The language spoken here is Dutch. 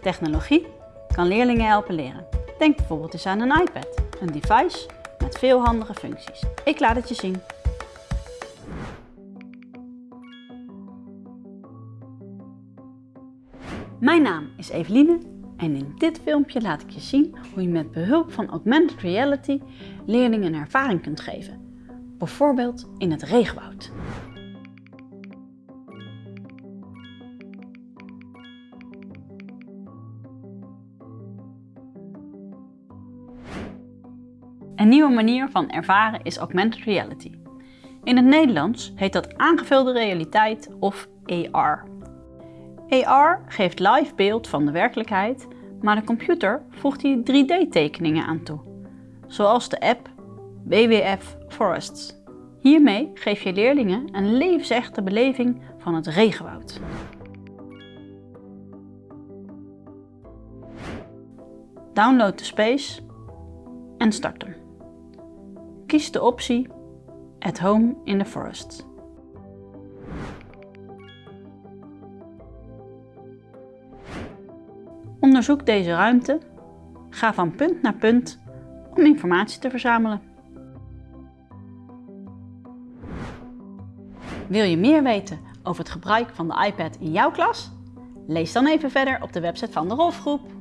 Technologie kan leerlingen helpen leren. Denk bijvoorbeeld eens aan een iPad, een device met veel handige functies. Ik laat het je zien. Mijn naam is Eveline en in dit filmpje laat ik je zien hoe je met behulp van augmented reality leerlingen een ervaring kunt geven. Bijvoorbeeld in het regenwoud. Een nieuwe manier van ervaren is augmented reality. In het Nederlands heet dat aangevulde realiteit of AR. AR geeft live beeld van de werkelijkheid, maar de computer voegt hier 3D-tekeningen aan toe, zoals de app WWF Forests. Hiermee geef je leerlingen een levensechte beleving van het regenwoud. Download de Space en start hem. Kies de optie At Home in the Forest. Onderzoek deze ruimte. Ga van punt naar punt om informatie te verzamelen. Wil je meer weten over het gebruik van de iPad in jouw klas? Lees dan even verder op de website van de Rolfgroep.